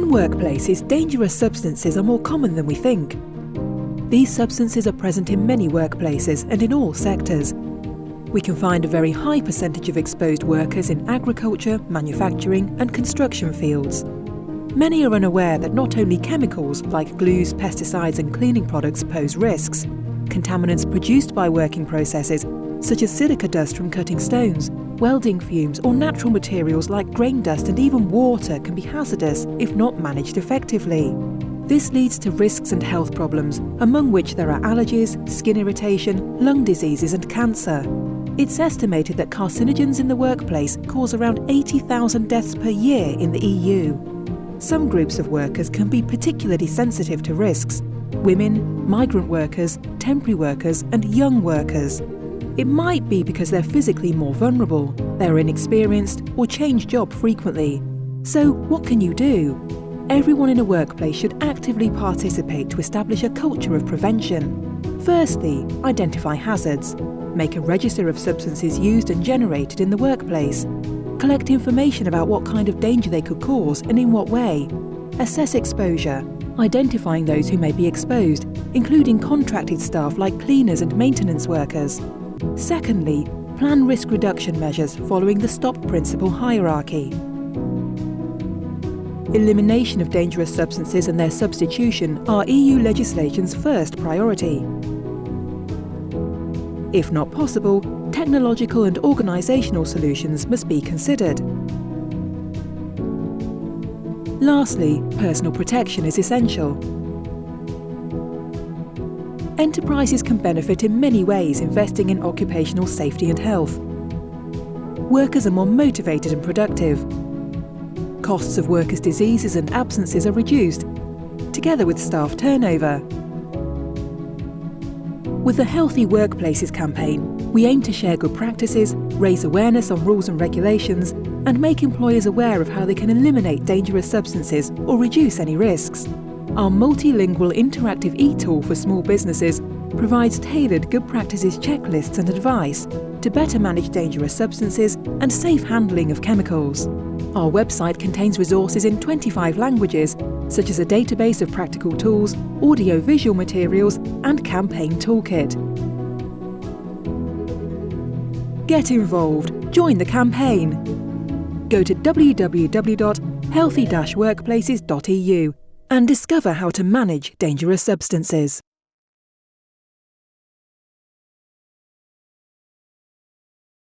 workplaces, dangerous substances are more common than we think. These substances are present in many workplaces and in all sectors. We can find a very high percentage of exposed workers in agriculture, manufacturing and construction fields. Many are unaware that not only chemicals like glues, pesticides and cleaning products pose risks, contaminants produced by working processes such as silica dust from cutting stones, welding fumes or natural materials like grain dust and even water can be hazardous if not managed effectively. This leads to risks and health problems, among which there are allergies, skin irritation, lung diseases and cancer. It's estimated that carcinogens in the workplace cause around 80,000 deaths per year in the EU. Some groups of workers can be particularly sensitive to risks. Women, migrant workers, temporary workers and young workers. It might be because they're physically more vulnerable, they're inexperienced, or change job frequently. So, what can you do? Everyone in a workplace should actively participate to establish a culture of prevention. Firstly, identify hazards. Make a register of substances used and generated in the workplace. Collect information about what kind of danger they could cause and in what way. Assess exposure, identifying those who may be exposed, including contracted staff like cleaners and maintenance workers. Secondly, plan risk reduction measures following the STOP principle hierarchy. Elimination of dangerous substances and their substitution are EU legislation's first priority. If not possible, technological and organisational solutions must be considered. Lastly, personal protection is essential. Enterprises can benefit in many ways investing in occupational safety and health. Workers are more motivated and productive. Costs of workers' diseases and absences are reduced, together with staff turnover. With the Healthy Workplaces campaign, we aim to share good practices, raise awareness on rules and regulations, and make employers aware of how they can eliminate dangerous substances or reduce any risks. Our multilingual interactive e-tool for small businesses provides tailored good practices checklists and advice to better manage dangerous substances and safe handling of chemicals. Our website contains resources in 25 languages, such as a database of practical tools, audio-visual materials and campaign toolkit. Get involved, join the campaign. Go to www.healthy-workplaces.eu and discover how to manage dangerous substances.